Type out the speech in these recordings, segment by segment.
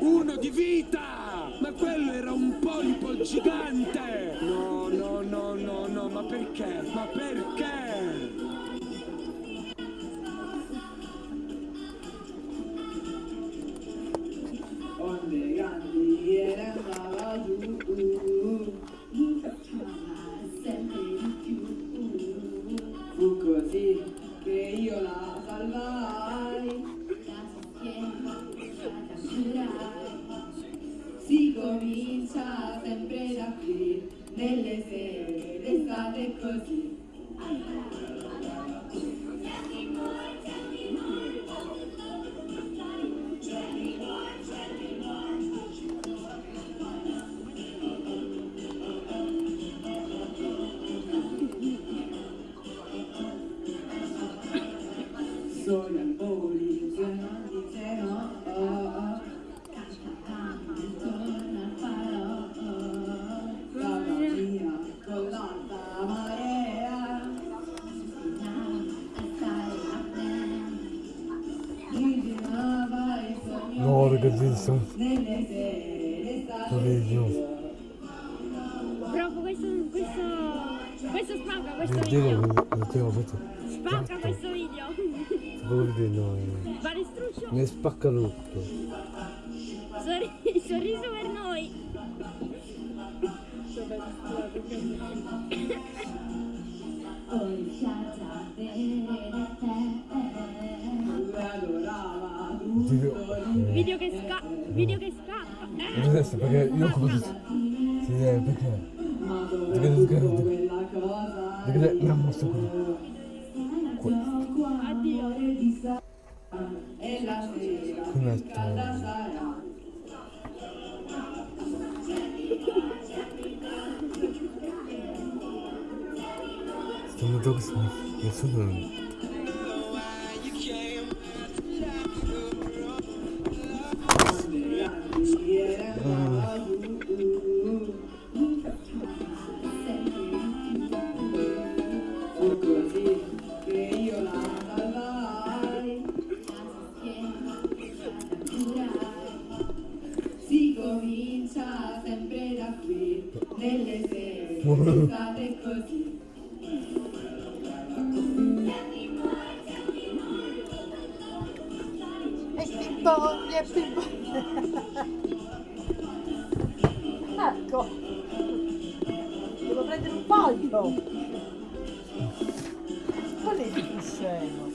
Uno di vita! Ma quello era un polipo gigante! No, no, no, no, no, ma perché? Ma perché? Comincia sempre da qui nelle sere d'estate così. Sogno sere Bellissimo. Proprio questo, questo, questo spacca questo video. vedete, questo. Spacca questo video. Si può vedere, no. eh. Struscio. Mi spacca tutto. Sorri- sorriso per noi. Video che scappa. Video che scappa. Adesso perché io come Sì, eh, perché? Ma Perché dove non tutto scherzo? quella Ecco. Devo prendere un foglio. Qual è il scemo?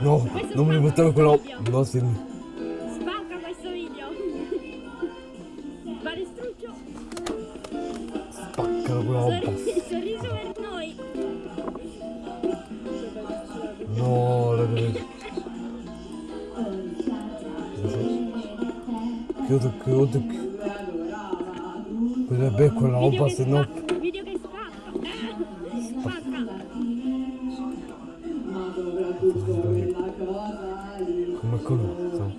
No, questo non mi spacca buttare quello. No, sì. Spacca questo video. Vale struscio. Spaccalo quella roba. Sorri- sorriso per noi. No, ragazzi. Chiudo, chiudo. Quella è quella roba, se no. Soprattutto quella cosa lì Come quello. so.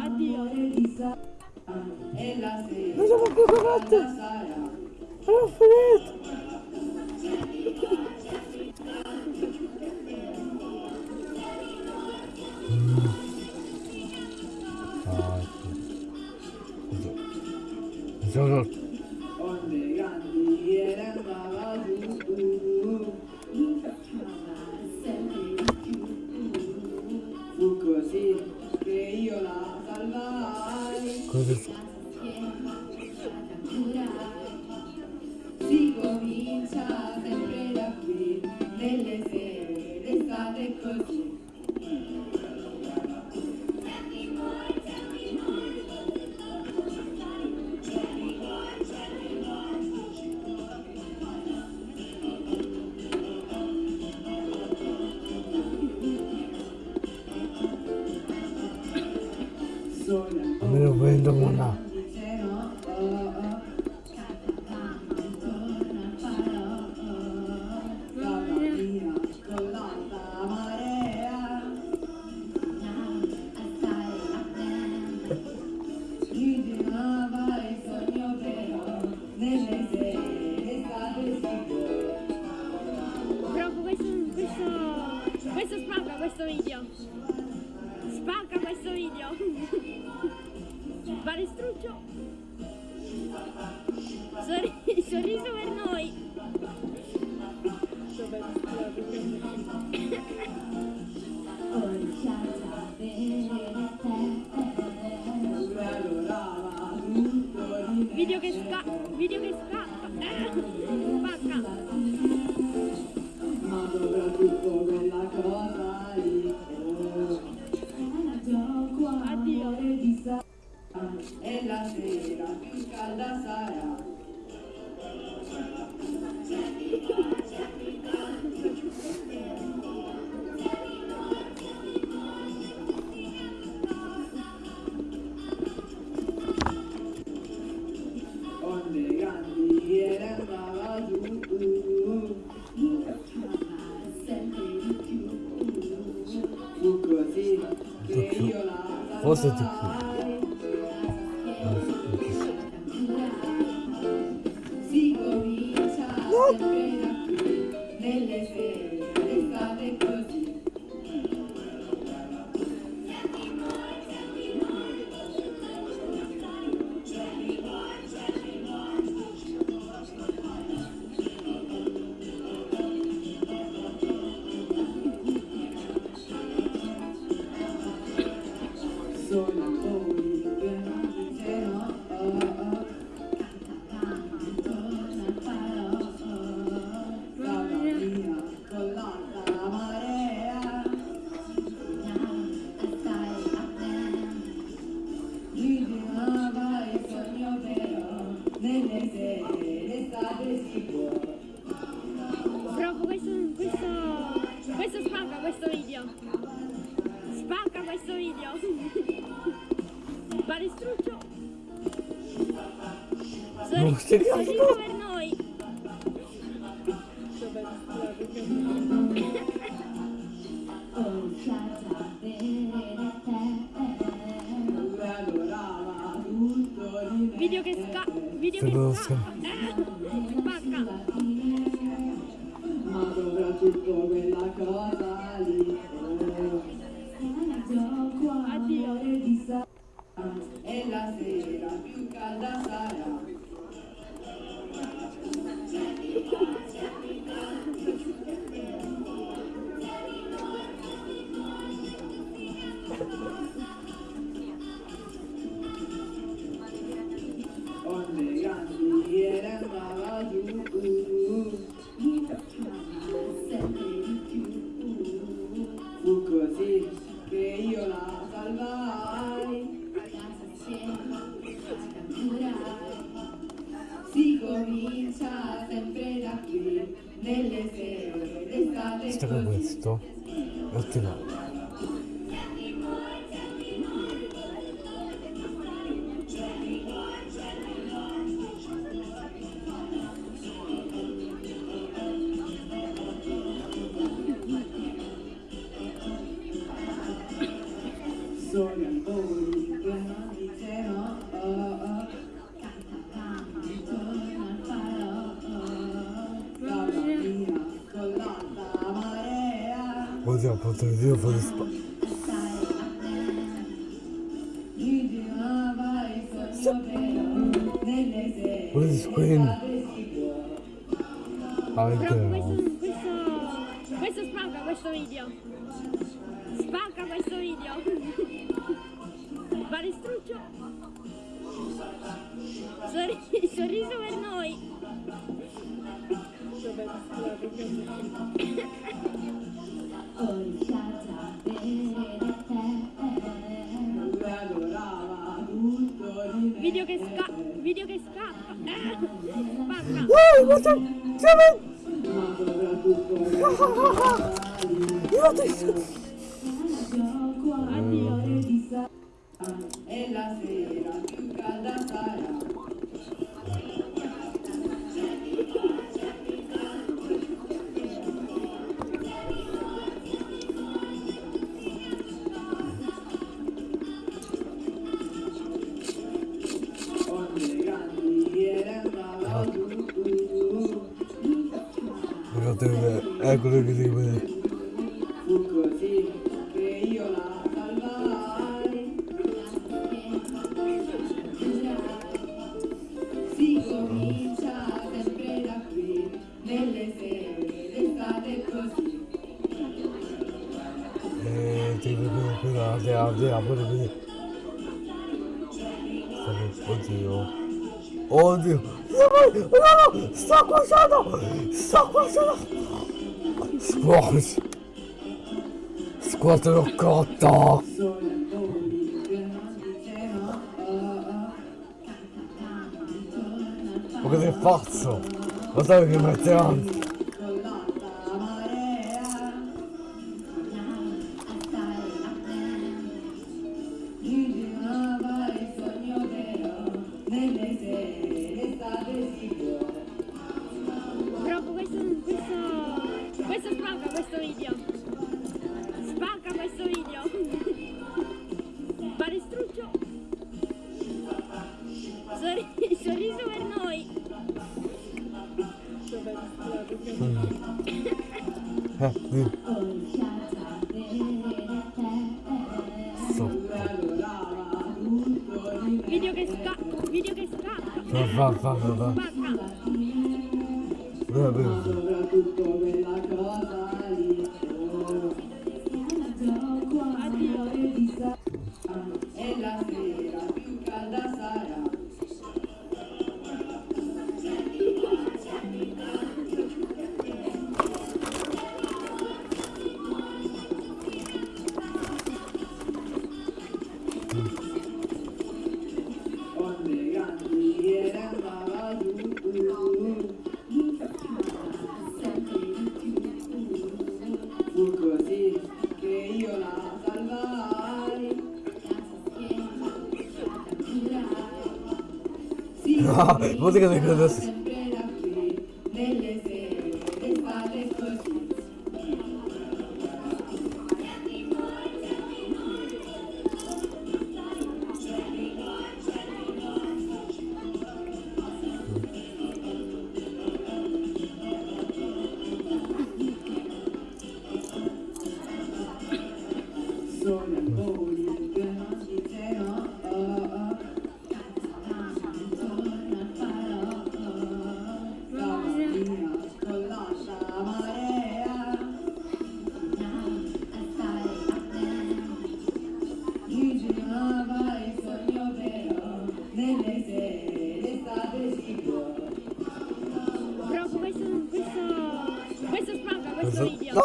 Addio. E la sera che io la sorriso per noi. Video che scappa. Video che scappa. La Forse di adorava tutto di me Video che scappa. Video che scappa. Ma soprattutto quella cosa lì oh. Gioco Addio. amore di sa E la sera più calda sarà Sogno a voi che non dicevano oh oh Torna al farò Strada mia con l'alta marea Oddio, potrei dire fuori spa. Ritornava il sogno vero Nelle sere What is scream? d'estate si può Ah, Proprio vediamo. questo, questo, questo spacca questo video. Spacca questo video. Palestruccio. Sorri- sorriso per noi. Video che scappa. Video che scappa. Spacca. Wow, what the... Ma soprattutto quella Si comincia sempre da qui, nelle sere d'estate così. Eh, ti vedere quella, la la pure vedere. Oddio. Oddio. No, no, no, sto cuocendo! Sto cuocendo! Squash l'ho cotto! Faccio? Lo sai che mette avanti? Video che scappa. Video che scappa. Va, va, va, va, va. Va, va, va. soprattutto quella cosa Si Ah, musica di credo- sempre da sere d'estate sicuro Proprio questo, questo, questo spacca questo video.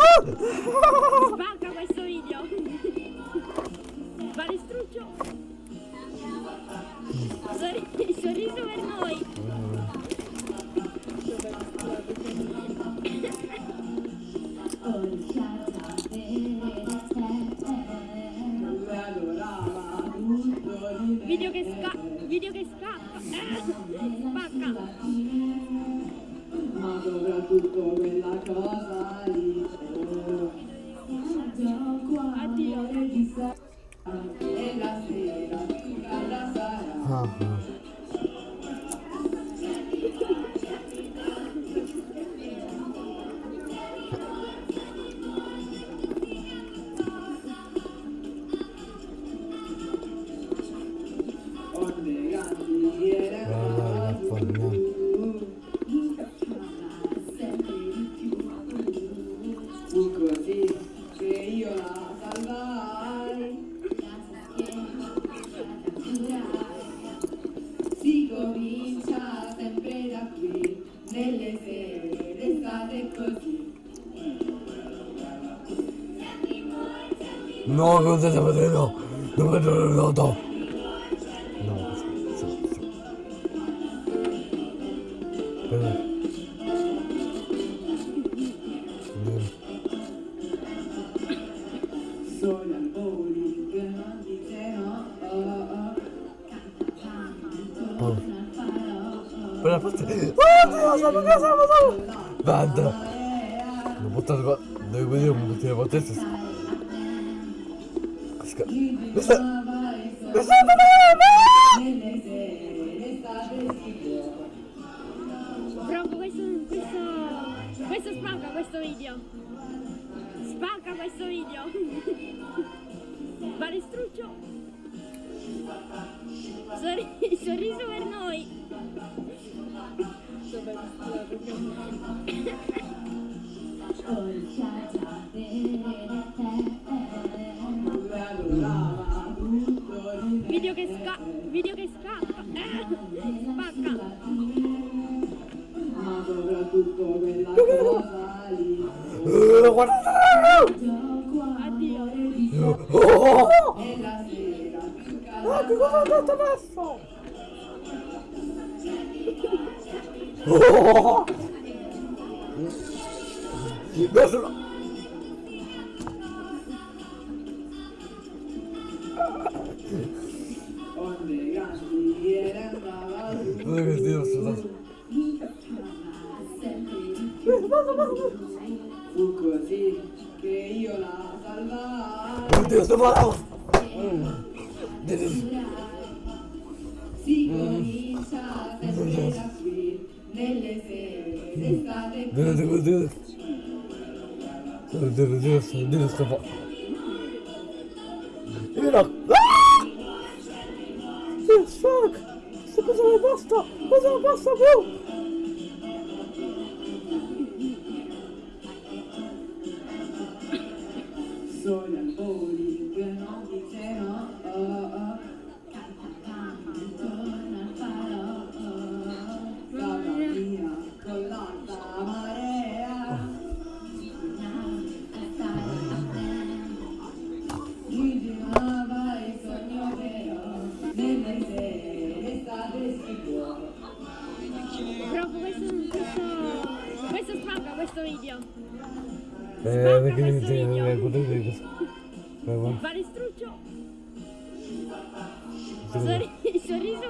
Ma soprattutto quella cosa lì così che io la salvai Si comincia sempre da qui Nelle sere d'estate così No, cosa devo vedere? No, non il noto. No, I voli dice no oh, oh. Oh. Quella parte... Oddio, sono a casa, ma sono... Vada. Non buttare qua... Devo vedere un buttare qua testa. Sca... Mi sta... Mi sta... Proprio questo, questo, Questo spacca questo video. Spacca questo video. Balestruccio. Sorri- sorriso per noi. Video che sca... Video che scappa. Oh! Guardalo! onde grandi e andava su Guarda che Dio, scusate. fu sere d'estate Devo, devo, devo. Devo, devo, devo, devo scappare. Io no. Ah! Sì, fuck! Questa cosa non basta! Cosa non Balestruccio. Così, Sorri- sorriso